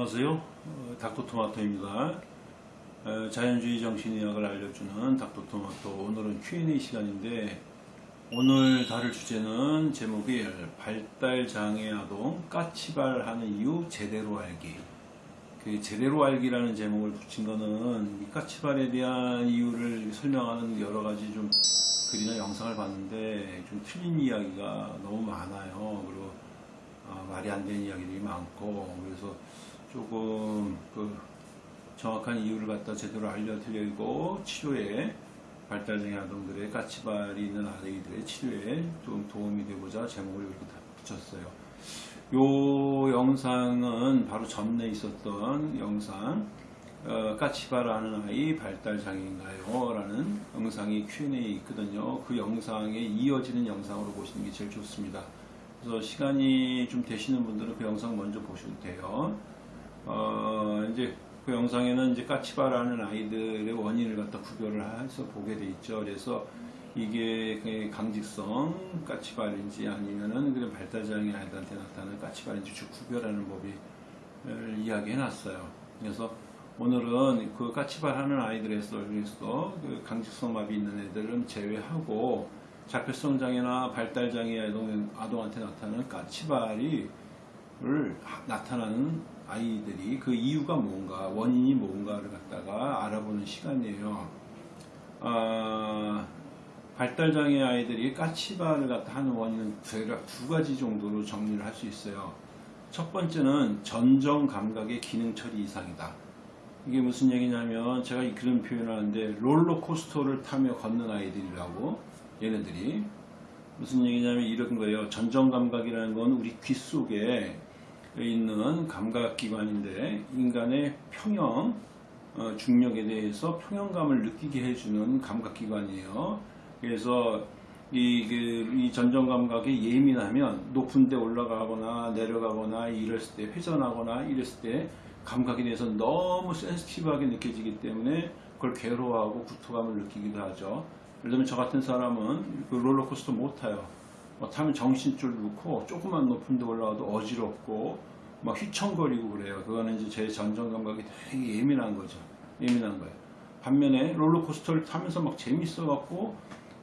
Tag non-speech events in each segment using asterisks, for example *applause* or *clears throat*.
안녕하세요. 어, 닥터토마토입니다. 어, 자연주의 정신의학을 알려주는 닥터토마토. 오늘은 Q&A 시간인데 오늘 다룰 주제는 제목이 발달장애 아동 까치발하는 이유 제대로 알기. 그 제대로 알기라는 제목을 붙인 이 까치발에 대한 이유를 설명하는 여러 가지 좀 글이나 영상을 봤는데 좀 틀린 이야기가 너무 많아요. 그리고 아, 말이 안 되는 이야기들이 많고 그래서 조금 그 정확한 이유를 갖다 제대로 알려드리고 치료에 발달장애 아동들의 까치발이 있는 아이들의 치료에 좀 도움이 되고자 제목을 이렇게 다 붙였어요. 요 영상은 바로 전에 있었던 영상 어, 까치바라는 아이 발달장애인가요? 라는 영상이 Q&A 있거든요. 그 영상에 이어지는 영상으로 보시는 게 제일 좋습니다. 그래서 시간이 좀 되시는 분들은 그 영상 먼저 보셔도 돼요. 어, 이제 그 영상에는 이제 까치바라는 아이들의 원인을 갖다 구별을 해서 보게 돼 있죠. 그래서 이게 그 강직성 까치발인지 아니면은 그런 발달장애 아이들한테 나타나는 까치발인지 쭉 구별하는 법을 이야기해 놨어요. 그래서 오늘은 그 까치발 하는 아이들에서 그래서 그 강직성 마비 있는 애들은 제외하고 자폐성 장애나 발달 장애 아동, 아동한테 나타나는 까치발이 를 나타나는 아이들이 그 이유가 뭔가 원인이 뭔가를 갖다가 알아보는 시간이에요. 아, 발달장애 아이들이 까치발을 갖다 하는 원인은 두 가지 정도로 정리를 할 수 있어요. 첫 번째는 전정 감각의 기능 처리 이상이다. 이게 무슨 얘기냐면 제가 그런 표현을 하는데 롤러코스터를 타며 걷는 아이들이라고 얘네들이 무슨 얘기냐면 이런 거예요. 전정 감각이라는 건 우리 귀 속에 있는 감각기관인데 인간의 평형 어, 중력에 대해서 평형감을 느끼게 해주는 감각기관이에요. 그래서 이, 그, 이 전정 감각에 예민하면 높은 데 올라가거나 내려가거나 이랬을 때 회전하거나 이랬을 때 감각에 대해서 너무 센스티브하게 느껴지기 때문에 그걸 괴로워하고 구토감을 느끼기도 하죠. 예를 들면 저 같은 사람은 그 롤러코스터 못 타요. 뭐 타면 정신줄 놓고 조금만 높은 데 올라가도 어지럽고 막 휘청거리고 그래요. 그거는 이제 제 전정 감각이 되게 예민한 거죠. 예민한 거예요. 반면에 롤러코스터를 타면서 막 재밌어갖고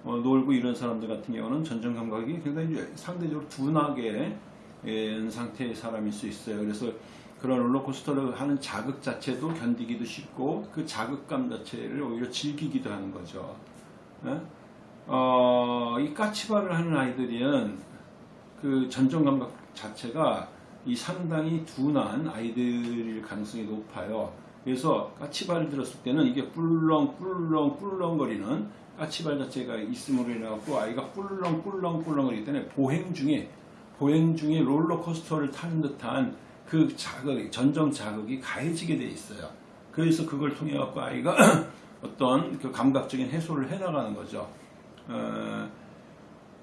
어, 놀고 이런 사람들 같은 경우는 전정 감각이 굉장히 상대적으로 둔하게 예, 상태의 사람일 수 있어요. 그래서 그런 롤러코스터를 하는 자극 자체도 견디기도 쉽고 그 자극감 자체를 오히려 즐기기도 하는 거죠. 예? 어, 이 까치발을 하는 아이들은 그 전정 감각 자체가 이 상당히 둔한 아이들일 가능성이 높아요. 그래서 까치발을 들었을 때는 이게 꿀렁 꿀렁 꿀렁거리는 까치발 자체가 있음으로 인해서 아이가 꿀렁 꿀렁 꿀렁거리기 때문에 보행 중에 보행 중에 롤러코스터를 타는 듯한 그 자극, 전정 자극이 가해지게 돼 있어요. 그래서 그걸 통해 갖고 아이가 *clears throat* 어떤 그 감각적인 해소를 해나가는 거죠. 어,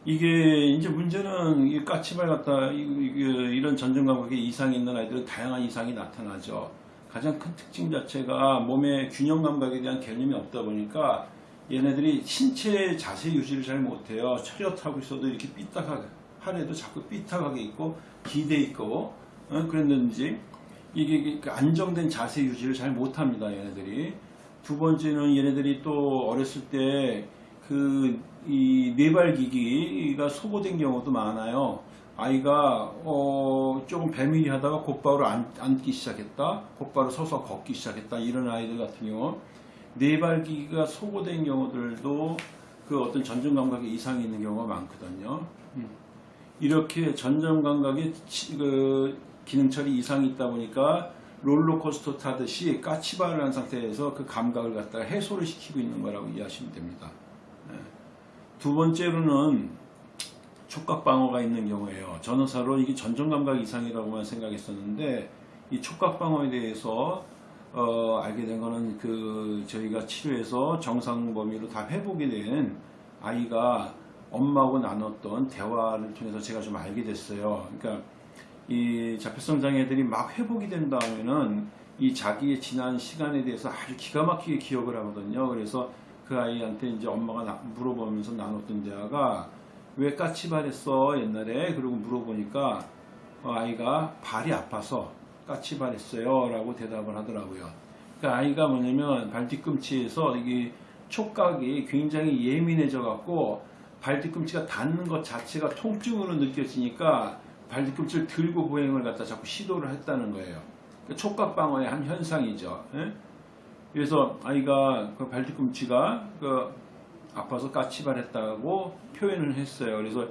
이게 이제 문제는 이 까치발 같다 이런 전정 감각에 이상이 있는 아이들은 다양한 이상이 나타나죠. 가장 큰 특징 자체가 몸의 균형 감각에 대한 개념이 없다 보니까 얘네들이 신체 자세 유지를 잘 못해요. 차렷하고 있어도 이렇게 삐딱하게 하래도 자꾸 삐딱하게 있고 기대 있고 어? 그랬는지 이게 그 안정된 자세 유지를 잘 못합니다. 얘네들이 두 번째는 얘네들이 또 어렸을 때그 이 뇌발기기가 소모된 경우도 많아요. 아이가 어 조금 배밀이 하다가 곧바로 앉, 앉기 시작했다. 곧바로 서서 걷기 시작했다. 이런 아이들 같은 경우 뇌발기기가 소모된 경우들도 그 어떤 전정 감각에 이상이 있는 경우가 많거든요. 이렇게 전정 감각에 그 기능 처리 이상이 있다 보니까 롤러코스터 타듯이 까치발을 한 상태에서 그 감각을 갖다가 해소를 시키고 있는 거라고 이해하시면 됩니다. 네. 두 번째로는 촉각방어가 있는 경우에요. 전어사로 이게 전정감각 이상이라고만 생각했었는데 이 촉각방어에 대해서 어, 알게 된 거는 그 저희가 치료해서 정상 범위로 다 회복이 된 아이가 엄마하고 나눴던 대화를 통해서 제가 좀 알게 됐어요. 그러니까 이 자폐성 장애들이 막 회복이 된 다음에는 이 자기의 지난 시간에 대해서 아주 기가 막히게 기억을 하거든요. 그래서 그 아이한테 이제 엄마가 나, 물어보면서 나눴던 대화가 왜 까치발했어 옛날에 그리고 물어보니까 어, 아이가 발이 아파서 까치발했어요. 라고 대답을 하더라고요. 그러니까 아이가 뭐냐면 발 뒤꿈치에서 이게 촉각이 굉장히 예민해져 갖고 발 뒤꿈치가 닿는 것 자체가 통증으로 느껴지니까 발 뒤꿈치를 들고 보행을 갖다 자꾸 시도를 했다는 거예요. 그러니까 촉각 방어의 한 현상이죠. 예? 그래서 아이가 그 발뒤꿈치가 그 아파서 까치발했다고 표현을 했어요. 그래서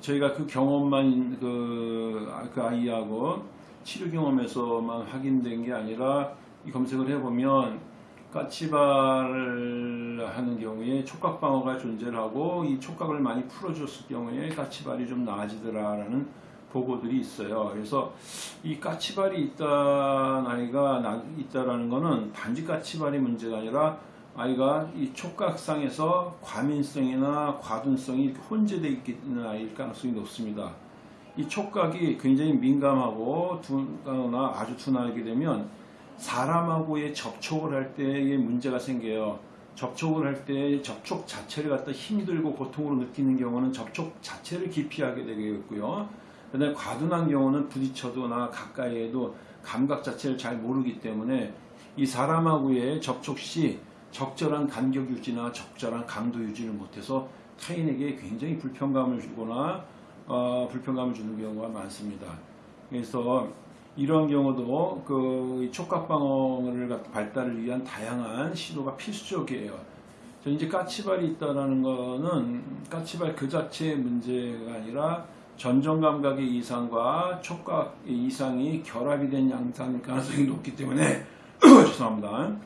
저희가 그 경험만 그, 그 아이하고 치료 경험에서만 확인된 게 아니라 이 검색을 해보면 까치발을 하는 경우에 촉각 방어가 존재하고 이 촉각을 많이 풀어줬을 경우에 까치발이 좀 나아지더라라는 보고들이 있어요. 그래서 이 까치발이 있다 아이가 나- 있다라는 거는 단지 까치발이 문제가 아니라 아이가 이 촉각상에서 과민성이나 과둔성이 이렇게 혼재되어 있는 아이일 가능성이 높습니다. 이 촉각이 굉장히 민감하고 둔하거나 아주 둔하게 되면 사람하고의 접촉을 할 때에 문제가 생겨요. 접촉을 할 때 접촉 자체를 갖다 힘들고 고통으로 느끼는 경우는 접촉 자체를 기피하게 되겠고요. 그다음에 과둔한 경우는 부딪혀도나 가까이에도 감각 자체를 잘 모르기 때문에 이 사람하고의 접촉 시 적절한 간격 유지나 적절한 강도 유지를 못해서 타인에게 굉장히 불편감을 주거나 어, 불편감을 주는 경우가 많습니다. 그래서 이런 경우도 그 촉각 방어를 갖다 발달을 위한 다양한 시도가 필수적이에요. 저 이제 까치발이 있다라는 거는 까치발 그 자체의 문제가 아니라 전정 감각의 이상과 촉각 의 이상이 결합이 된 양상일 가능성이 높기 때문에 *clears throat* 죄송합니다.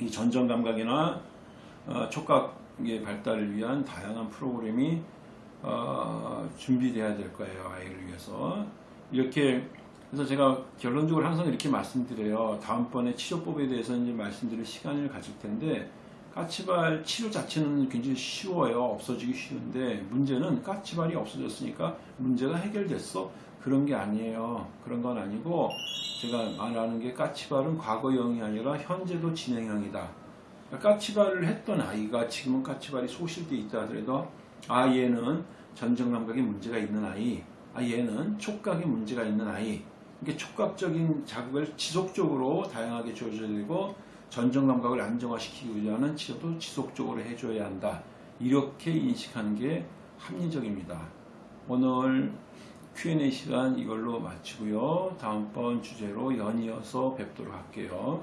이 전정 감각이나 어, 촉각의 발달을 위한 다양한 프로그램이 어, 준비돼야 될 거예요 아이를 위해서 이렇게 그래서 제가 결론적으로 항상 이렇게 말씀드려요 다음번에 치료법에 대해서 이제 말씀드릴 시간을 가질 텐데 까치발 치료 자체는 굉장히 쉬워요. 없어지기 쉬운데 문제는 까치발이 없어졌으니까 문제가 해결됐어. 그런 게 아니에요. 그런 건 아니고 제가 말하는 게 까치발은 과거형이 아니라 현재도 진행형이다. 까치발을 했던 아이가 지금은 까치발이 소실돼 있다 하더라도 아 얘는 전정 감각에 문제가 있는 아이, 아 얘는 촉각에 문제가 있는 아이. 이게 촉각적인 자극을 지속적으로 다양하게 줘줘야 되고 전정 감각을 안정화시키기 위한 치료도 지속적으로 해줘야 한다. 이렇게 인식하는 게 합리적입니다. 오늘 Q&A 시간 이걸로 마치고요. 다음번 주제로 연이어서 뵙도록 할게요.